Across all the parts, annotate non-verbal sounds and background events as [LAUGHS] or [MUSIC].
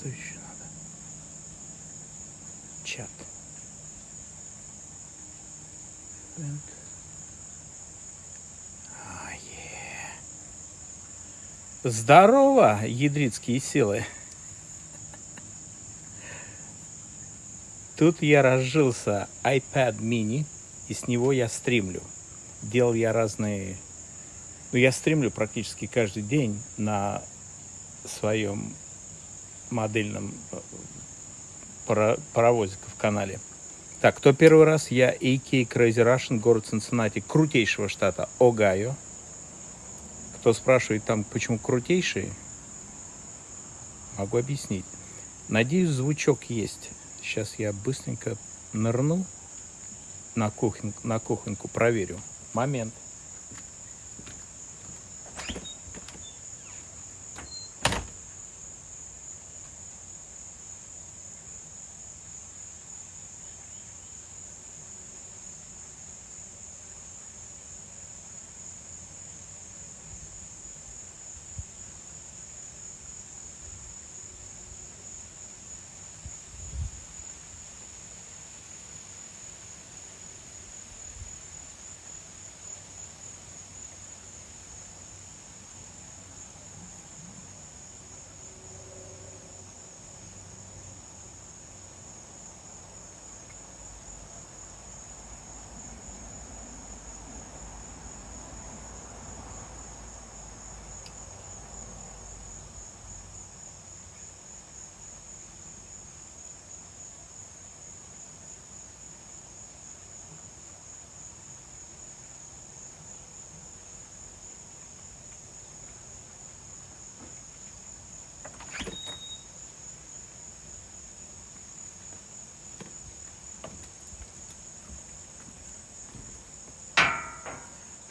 Что еще надо? Чат. Вент. А. Здорово, ядрицкие силы. Тут я разжился iPad mini, и с него я стримлю. Делал я разные... Ну, я стримлю практически каждый день на своем модельном э, паровозика в канале. Так, кто первый раз? Я AK Crazy Russian, город Цинциннати, крутейшего штата Огайо. Кто спрашивает там, почему крутейший, могу объяснить. Надеюсь, звучок есть. Сейчас я быстренько нырну на, кухню, на кухоньку, проверю. Момент.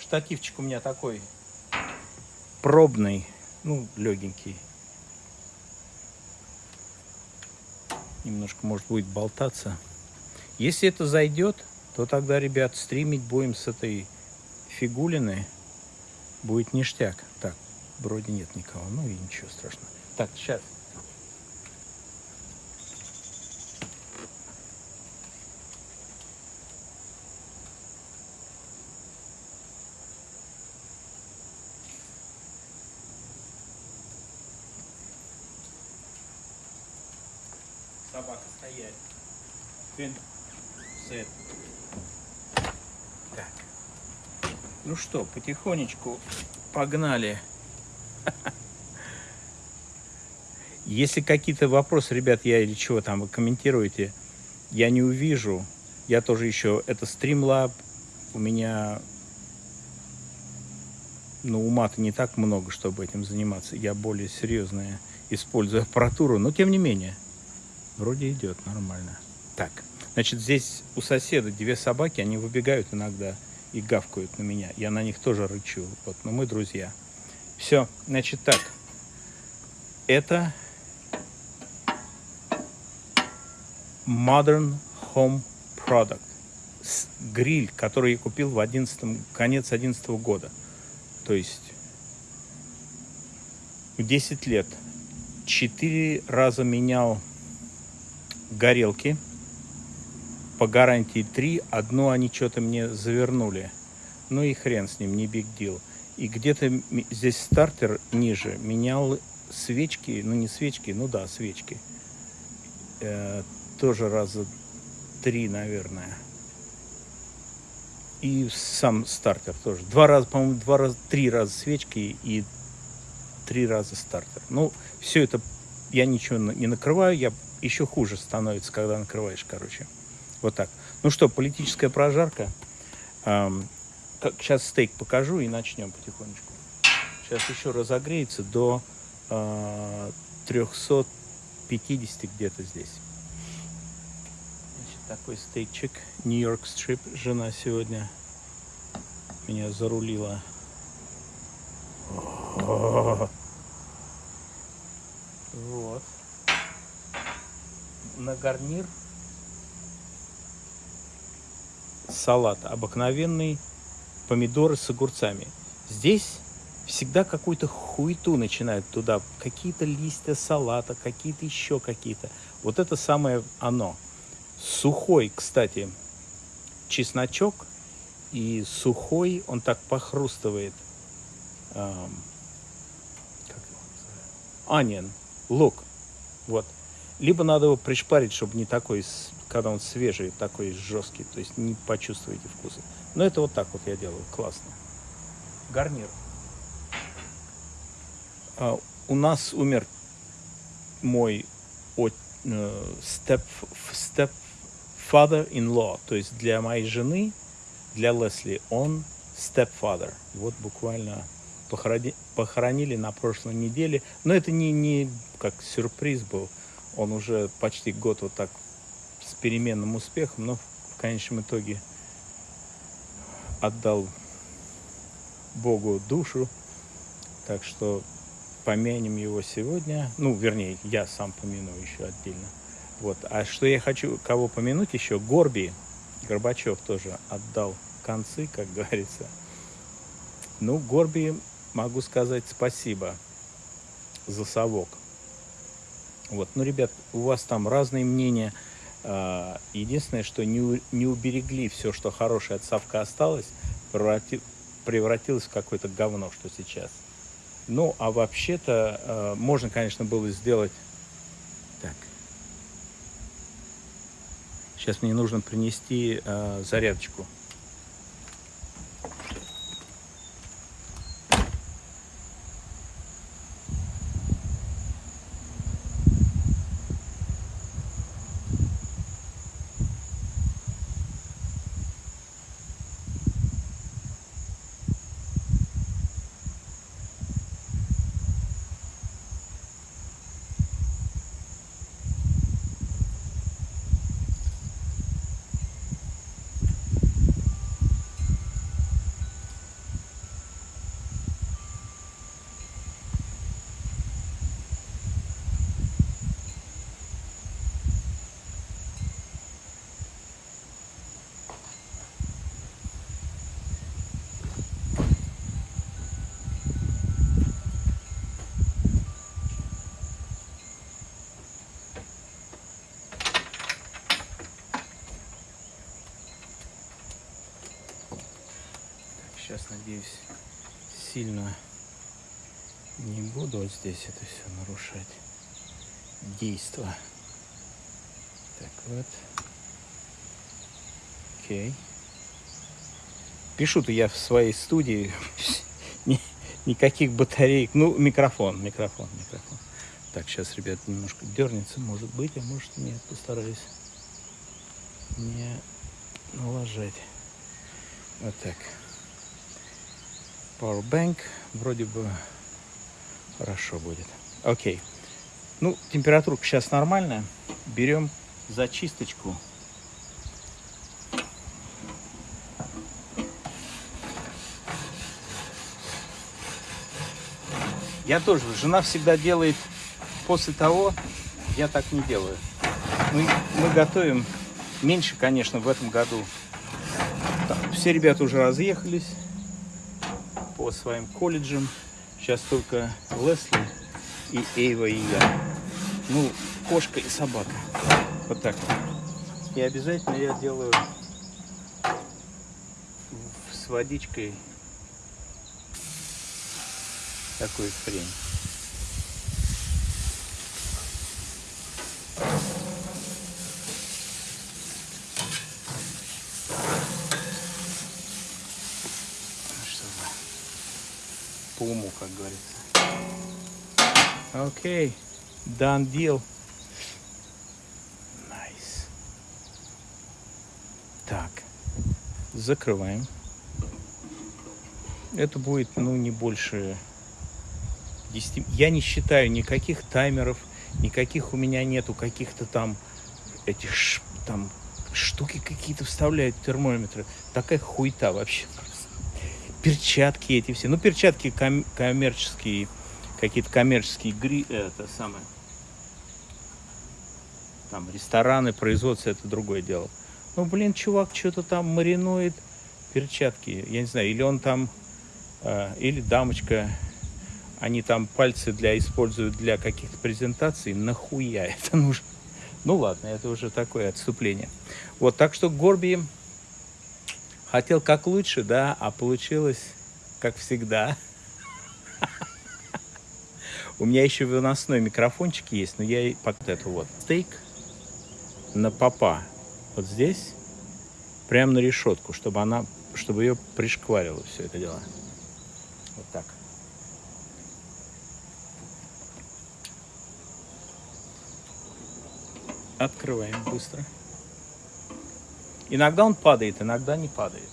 Штативчик у меня такой пробный, ну, легенький. Немножко, может, будет болтаться. Если это зайдет, то тогда, ребят, стримить будем с этой фигулины. Будет ништяк. Так, вроде нет никого. Ну и ничего страшного. Так, сейчас. Собака стоять. Фин. Сет. Так. Ну что, потихонечку погнали. Если какие-то вопросы, ребят, я или чего там вы комментируете, я не увижу. Я тоже еще, это Streamlab, у меня, ну, ума-то не так много, чтобы этим заниматься. Я более серьезная использую аппаратуру, но тем не менее. Вроде идет нормально. Так, значит, здесь у соседа две собаки, они выбегают иногда и гавкают на меня. Я на них тоже рычу. Вот, но мы друзья. Все, значит так. Это Modern Home Product. Гриль, который я купил в 11 конец 11 года. То есть 10 лет. Четыре раза менял горелки по гарантии 3. Одну они что-то мне завернули. Ну и хрен с ним, не биг дел. И где-то здесь стартер ниже менял свечки, ну не свечки, ну да, свечки. Э, тоже раза три, наверное. И сам стартер тоже. Два раза, по-моему, два раза, три раза свечки и три раза стартер. Ну, все это я ничего не накрываю, я еще хуже становится, когда накрываешь, короче. Вот так. Ну что, политическая прожарка. Эм, как, сейчас стейк покажу и начнем потихонечку. Сейчас еще разогреется до э, 350 где-то здесь. Значит, такой стейкчик. Нью-Йорк стрип. Жена сегодня меня зарулила. Вот на гарнир салат обыкновенный помидоры с огурцами. Здесь всегда какую-то хуету начинают туда, какие-то листья салата, какие-то еще какие-то. Вот это самое оно. Сухой, кстати, чесночок и сухой, он так похрустывает. Эм, Onion, лук. Вот. Либо надо его пришпарить, чтобы не такой, когда он свежий, такой жесткий, то есть не почувствуете вкуса. Но это вот так вот я делаю, классно. Гарнир. А, у нас умер мой степ, степ father-in-law, то есть для моей жены, для Лесли, он stepfather. Вот буквально похорони, похоронили на прошлой неделе. Но это не, не как сюрприз был. Он уже почти год вот так с переменным успехом, но в конечном итоге отдал Богу душу. Так что помянем его сегодня. Ну, вернее, я сам помяну еще отдельно. Вот. А что я хочу, кого помянуть еще? Горби Горбачев тоже отдал концы, как [LAUGHS] говорится. Ну, Горби, могу сказать спасибо за совок. Вот. Ну, ребят, у вас там разные мнения. А, единственное, что не, не уберегли все, что хорошее от совка осталось, преврати, превратилось в какое-то говно, что сейчас. Ну, а вообще-то э, можно, конечно, было сделать... Так. Сейчас мне нужно принести э, зарядочку. Сейчас, надеюсь, сильно не буду вот здесь это все нарушать. Действо. Так вот. Окей. Пишу-то я в своей студии. [LAUGHS] Никаких батареек. Ну, микрофон, микрофон, микрофон. Так, сейчас, ребят, немножко дернется, может быть, а может нет. Постараюсь не налажать. Вот так. Powerbank вроде бы хорошо будет. Окей. Ну, температура сейчас нормальная. Берем зачисточку. Я тоже, жена всегда делает после того, я так не делаю. Мы, мы готовим меньше, конечно, в этом году. Так, все ребята уже разъехались своим колледжам. Сейчас только Лесли и Эйва и я. Ну, кошка и собака. Вот так И обязательно я делаю с водичкой такую хрень. по уму, как говорится. Окей, okay. done deal. Nice. Так, закрываем. Это будет, ну, не больше 10... Я не считаю никаких таймеров, никаких у меня нету каких-то там этих там штуки какие-то вставляют термометры. Такая хуйта вообще перчатки эти все. Ну, перчатки ком коммерческие, какие-то коммерческие гри... Это самое. Там рестораны, производство, это другое дело. Ну, блин, чувак что-то там маринует перчатки. Я не знаю, или он там э, или дамочка, они там пальцы для используют для каких-то презентаций, нахуя [LAUGHS] это нужно? Ну ладно, это уже такое отступление. Вот, так что Горби хотел как лучше, да, а получилось как всегда. У меня еще выносной микрофончик есть, но я под эту вот стейк на попа вот здесь, прямо на решетку, чтобы она, чтобы ее пришкварило все это дело. Вот так. Открываем быстро. Иногда он падает, иногда не падает.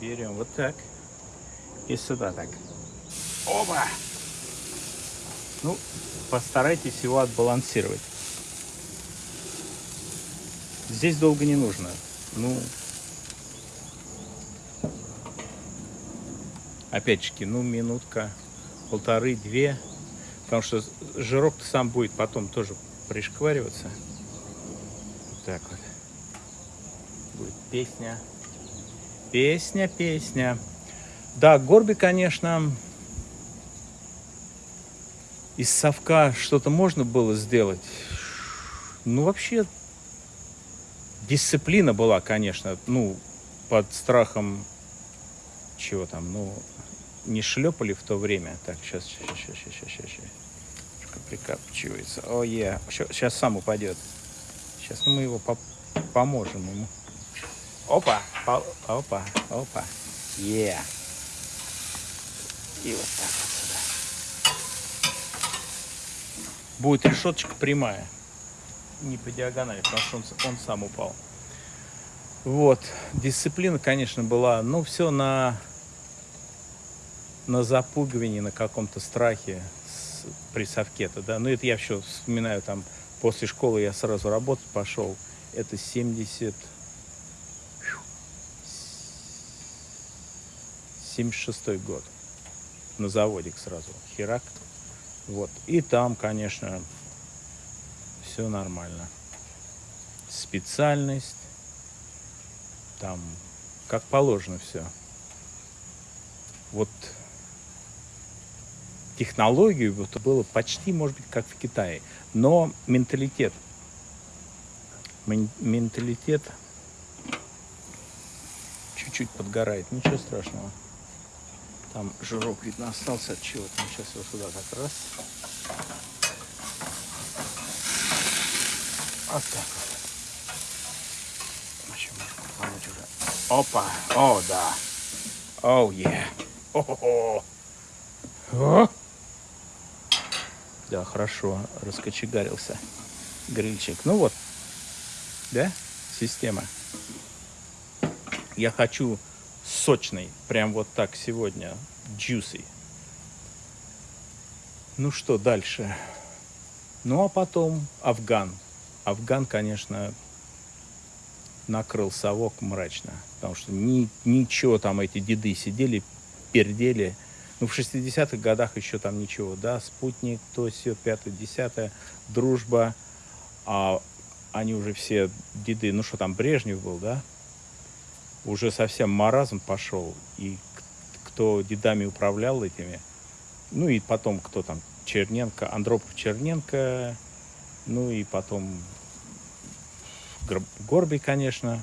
Берем вот так. И сюда так. Оба! Ну, постарайтесь его отбалансировать. Здесь долго не нужно. Ну, опять-таки, ну, минутка, полторы, две. Потому что жирок сам будет потом тоже пришквариваться. Вот так вот. Будет песня. Песня, песня. Да, Горби, конечно, из совка что-то можно было сделать. Ну, вообще, дисциплина была, конечно, ну, под страхом чего там, ну, не шлепали в то время. Так, сейчас, сейчас, сейчас, сейчас, сейчас. Прикапчивается. О, е, сейчас сам упадет. Сейчас мы его по поможем ему. Опа, опа, опа. Е. Yeah. И вот так вот сюда. Будет решеточка прямая. Не по диагонали, потому что он, он сам упал. Вот. Дисциплина, конечно, была, ну, все на, на запугивании, на каком-то страхе при совке-то, да. Ну, это я все вспоминаю, там, после школы я сразу работать пошел. Это 70... 76 год на заводик сразу, херак. Вот. И там, конечно, все нормально. Специальность, там, как положено все. Вот технологию вот, было почти, может быть, как в Китае. Но менталитет, менталитет чуть-чуть подгорает, ничего страшного. Там жирок, видно, остался от чего-то. Сейчас его сюда как раз. Вот так вот. Опа! О, да! Оу, oh! Yeah. О! Да, хорошо, раскочегарился грильчик. Ну вот, да, система. Я хочу сочный, прям вот так сегодня, juicy. Ну что дальше? Ну а потом Афган. Афган, конечно, накрыл совок мрачно, потому что ни, ничего там эти деды сидели, пердели. Ну, в 60-х годах еще там ничего, да, спутник, то все, пятое, десятое, дружба, а они уже все деды, ну что там, Брежнев был, да, уже совсем маразм пошел, и кто дедами управлял этими, ну и потом кто там, Черненко, Андропов Черненко, ну и потом Горбий, конечно,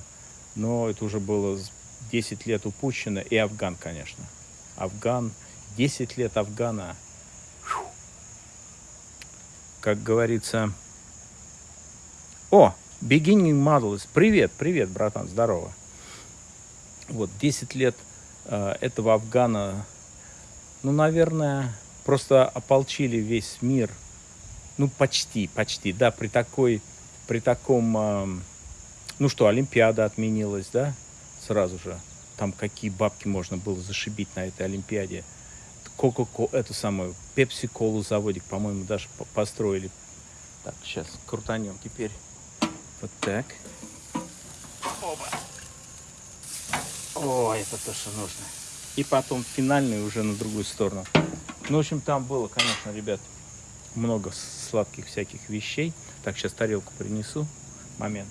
но это уже было 10 лет упущено, и Афган, конечно. Афган, 10 лет Афгана. Как говорится... О, Beginning Models. Привет, привет, братан, здорово. Вот 10 лет э, этого Афгана, ну, наверное, просто ополчили весь мир. Ну, почти, почти, да, при такой, при таком, э, ну что, Олимпиада отменилась, да, сразу же. Там какие бабки можно было зашибить на этой Олимпиаде. Кока-колу, эту самую, Пепси-колу заводик, по-моему, даже построили. Так, сейчас крутанем теперь. Вот так. Оба. О, это то, что нужно. И потом финальный уже на другую сторону. Ну, в общем, там было, конечно, ребят, много сладких всяких вещей. Так, сейчас тарелку принесу. Момент.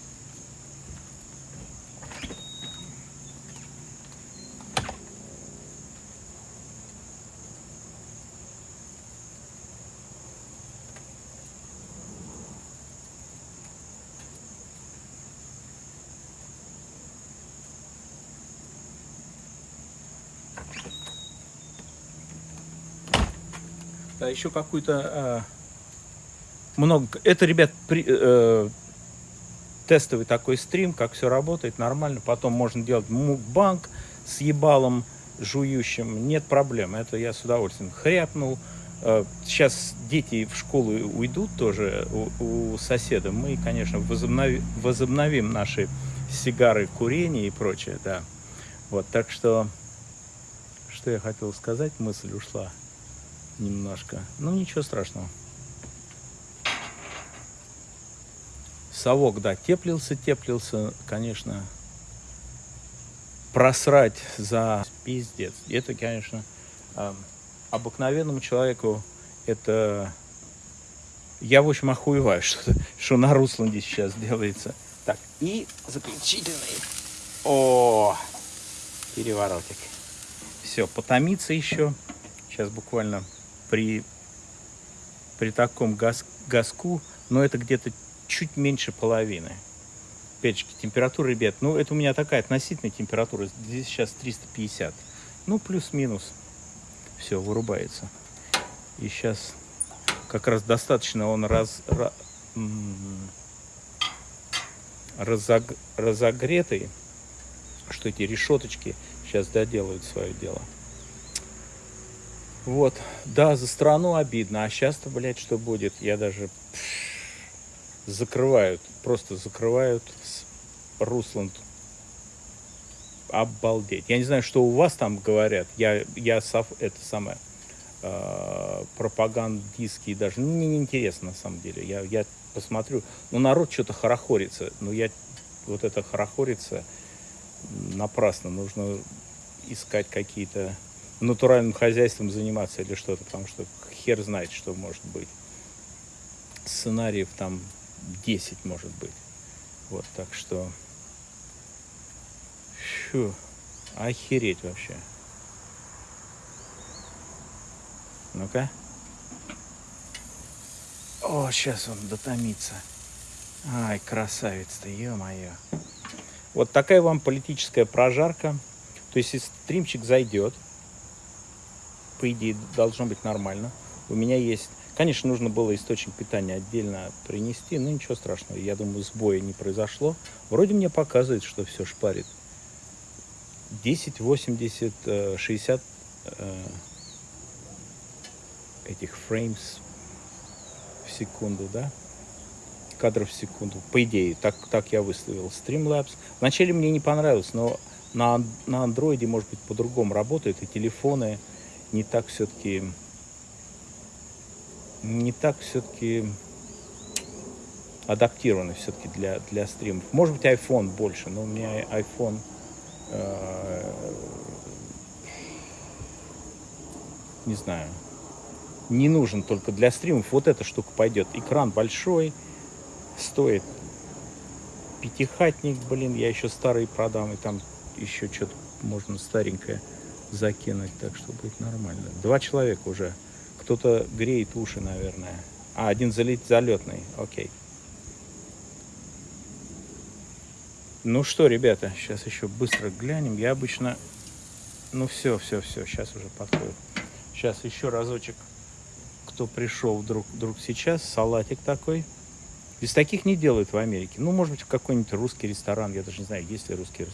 Да, еще какую-то... Э, много... Это, ребят, при, э, тестовый такой стрим, как все работает, нормально. Потом можно делать мукбанк с ебалом жующим. Нет проблем, это я с удовольствием хряпнул. Э, сейчас дети в школу уйдут тоже у, у соседа. Мы, конечно, возобнови, возобновим наши сигары, курение и прочее, да. Вот, так что, что я хотел сказать, мысль ушла немножко. Ну, ничего страшного. Совок, да, теплился, теплился, конечно. Просрать за пиздец. Это, конечно, обыкновенному человеку это... Я, в общем, охуеваю, [LAUGHS] что, что на Русланде сейчас делается. Так, и заключительный. О, переворотик. Все, потомиться еще. Сейчас буквально при, при таком газ, газку, но это где-то чуть меньше половины. Опять температура, ребят, ну это у меня такая относительная температура. Здесь сейчас 350. Ну, плюс-минус. Все, вырубается. И сейчас как раз достаточно он раз, раз, разог, разогретый, что эти решеточки сейчас доделают свое дело. Вот, да, за страну обидно, а сейчас-то, блядь, что будет? Я даже закрывают, просто закрывают Русланд. Обалдеть. Я не знаю, что у вас там говорят. Я, я это самое э, пропагандистский даже. Ну, мне не интересно на самом деле. Я, я посмотрю. Ну, народ что-то хорохорится. Но я вот это хорохорится напрасно. Нужно искать какие-то натуральным хозяйством заниматься или что-то, потому что хер знает, что может быть. Сценариев там 10 может быть. Вот, так что... Фу, охереть вообще. Ну-ка. О, сейчас он дотомится. Ай, красавец-то, ё-моё. Вот такая вам политическая прожарка. То есть, если стримчик зайдет, по идее, должно быть нормально. У меня есть Конечно, нужно было источник питания отдельно принести, но ничего страшного. Я думаю, сбоя не произошло. Вроде мне показывает, что все шпарит. 10, 80, 60 этих фреймс в секунду, да? Кадров в секунду. По идее, так, так я выставил Streamlabs. Вначале мне не понравилось, но на, на андроиде, может быть, по-другому работает, и телефоны не так все-таки не так все-таки адаптированы все-таки для, для стримов. Может быть, iPhone больше, но у меня iPhone э, не знаю, не нужен только для стримов. Вот эта штука пойдет. Экран большой, стоит пятихатник, блин, я еще старый продам, и там еще что-то можно старенькое закинуть, так что будет нормально. Два человека уже кто-то греет уши, наверное. А, один залет, залетный. Окей. Ну что, ребята, сейчас еще быстро глянем. Я обычно... Ну все, все, все, сейчас уже подходит. Сейчас еще разочек, кто пришел вдруг, вдруг сейчас, салатик такой. Без таких не делают в Америке. Ну, может быть, какой-нибудь русский ресторан. Я даже не знаю, есть ли русский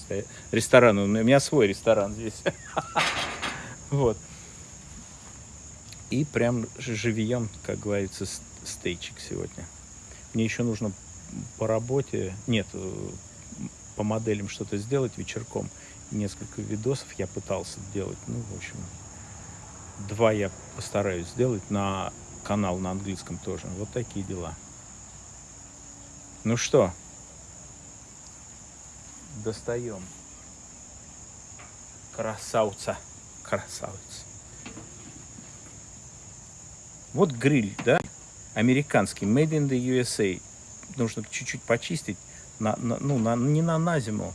ресторан. У меня свой ресторан здесь. [LAUGHS] Вот. И прям живьем, как говорится, стейчик сегодня. Мне еще нужно по работе, нет, э, по моделям что-то сделать вечерком. Несколько видосов я пытался делать. Ну, в общем, два я постараюсь сделать на канал на английском тоже. Вот такие дела. Ну что, достаем. Красавца. Красавец. Вот гриль, да, американский, made in the USA. Нужно чуть-чуть почистить, на, на, ну, на, не на, на зиму,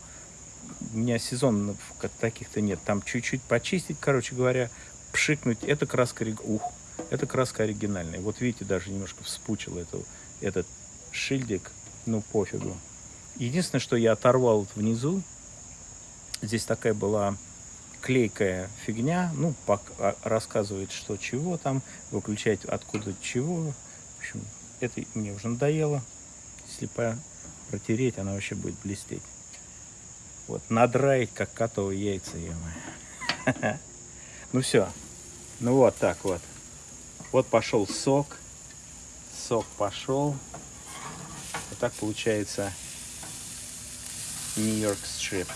у меня сезонов таких-то нет. Там чуть-чуть почистить, короче говоря, пшикнуть. Это краска, ух, это краска оригинальная. Вот видите, даже немножко вспучил эту, этот шильдик, ну пофигу. Единственное, что я оторвал внизу, здесь такая была клейкая фигня. Ну, а- рассказывает, что чего там, выключать откуда чего. В общем, это мне уже надоело. Если протереть, она вообще будет блестеть. Вот, надраить, как котовые яйца, ё [LAUGHS] Ну все. Ну вот так вот. Вот пошел сок. Сок пошел. Вот так получается Нью-Йорк стрип.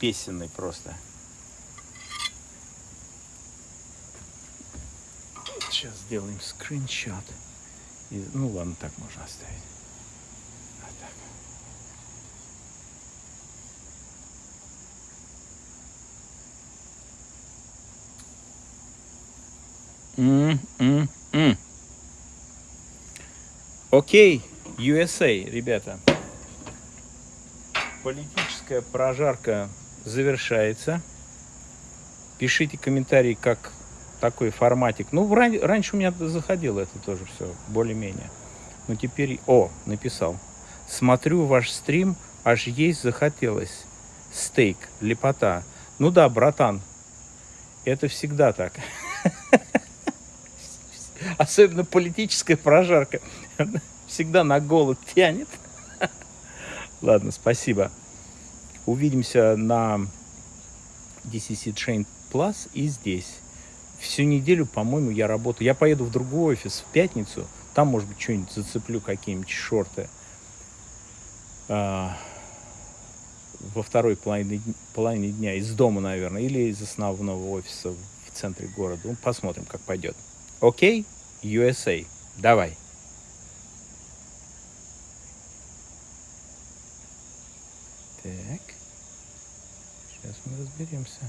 Песенный просто. Сейчас сделаем скриншот. И- ну ладно, так можно оставить. Вот так. М-м-м. Окей, USA, ребята. Политическая прожарка завершается. Пишите комментарии, как такой форматик. Ну, ран- раньше у меня заходило это тоже все, более-менее. Но теперь... О, написал. Смотрю ваш стрим, аж есть захотелось. Стейк, лепота. Ну да, братан, это всегда так. [LAUGHS] Особенно политическая прожарка. Всегда на голод тянет. [LAUGHS] Ладно, спасибо. Увидимся на DCC Train Plus и здесь. Всю неделю, по-моему, я работаю. Я поеду в другой офис в пятницу. Там, может быть, что-нибудь зацеплю, какие-нибудь шорты. А, во второй половине, половине дня из дома, наверное, или из основного офиса в центре города. Ну, посмотрим, как пойдет. Окей? USA. Давай. Так. Сейчас мы разберемся.